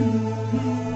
Música